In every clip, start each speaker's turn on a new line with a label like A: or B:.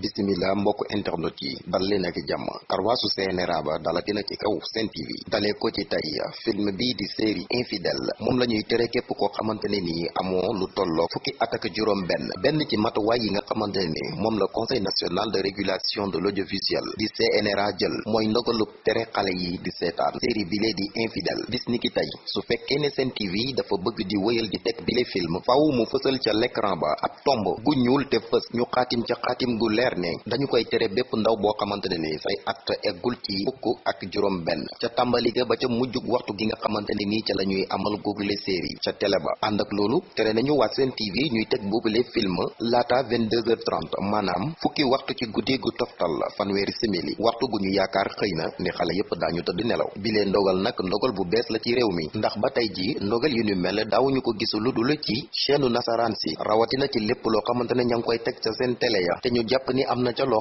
A: bisimila mbokk internet yi dal leen ak jàmm. Karwaasu CNRA ba dalati na ci kaw Sen TV dalee ko ci film bii di série infidèle moom la ñuy tere képp koo xamante ne nii amoo lu tolloo fukki at ak juróom benn benn ci matuwaay yi nga la conseil national de régulation de l'audiovisuel di CNRA jël. Mooy ndogalub tere xale yi di seetaan. Série bile di infidèle bis ni ki tey su fekkee ne Sen TV dafa bëgg di wéyal di teg film faaw mu fësal ca l'écran ba ab tomb gu ñuul te fës. Ñu xaatim ca xaatim gu leer ne dañu koy tere bépp ndaw boo xamante ni say at eggul ci fukk ak juróom benn ca tàmbali ga ba ca mujjug waxtu gi nga xamante nii ca la ñuy amal googule série ca télé ba. ànd ak loolu tere nañu waa Sen TV ñuy teg boobule film laata 22h30 maanaam fukki waxtu ci guddi gu toftal fanweeri simili. waxtu gu ñu yaakaar xëy na ni xale yépp daañu tëdd nelaw. bilee ndogal nag ndogal bu bees la ci réew mi. ndax ba tey ji ndogal yu ñu mel daawuñu ko gis lu dul ci chaîne nasaraan si. rawatina ci lépp loo xamante ne ña ngi koy teg ca seen télé ya. te ñu jàpp ni am na ca loo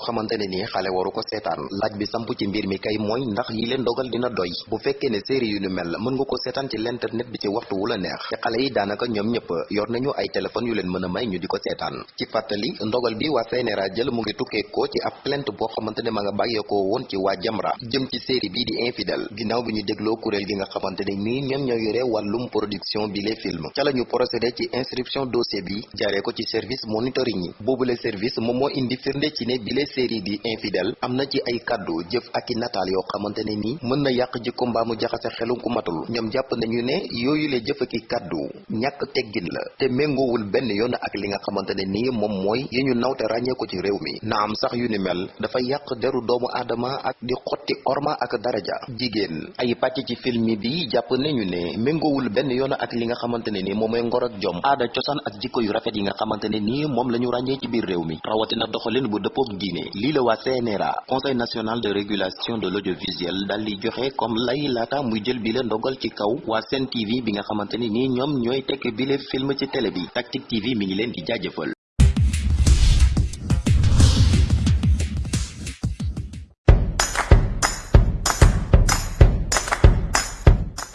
A: nii xale waru ko seetaan. Laaj bi samp ci mbir mi kay mooy ndax yi leen dogal dina doy. Bu fekkee ne série yu ñu mel mën nga ko seetaan ci l'internet bi ci waxtu wu la neex. Te xale yi daanaka ñoom ñëpp yor nañu ay téléphone yu leen mën a may ñu di ko seetaan. Ci fàttali ndogal bi waa CNRA jël mu ngi tukkee ko ci ab plainte boo xamante ne ma nga bàyyeekoo woon ci waa Jamra. Jëm ci série bii di infidèle ginnaaw bi ñu dégloo kuréel gi nga xamante ne nii ñoom ñoo yore wàllum production bi les films. Ca la ñu procédé ci inscription dossier bi jaaree ko ci service monitoring yi. Boobule service moom moo indi ci ne bile série di infidèle am na ci ay kàddu jëf ak i nataal yoo xamante ne nii mën na yàq jikko mbaa mu jaxase xelu ku matul. Ñoom jàpp nañu ne yooyu le jëf ak i kàddu ñàkk teggin la te méngoowul benn yoon ak li nga xamante ne nii moom mooy yi ñu naw te ràññee ko ci réew mi. Na am sax yu ni mel dafa yàq deru doomu aadama ak di xotti orma ak daraja. Jigéen ay pàcc ci film bi jàpp nañu ne méngoowul benn yoon ak li nga xamante ne nii moom mooy ngor ak jom. Aada cosaan ak jikko yu rafet yi nga xamante ne nii moom la ñu ràññee ci biir réew mi. Rawatina doxalin bu dëppook diine lii la waa CNRA conseil national de régulation de l'audiovisuel daal di joxe comme lay muy jël bi la ndogal ci kaw Sen TV bi nga xamante ne nii ñoom ñooy tekk film ci télé bi TV mi ngi di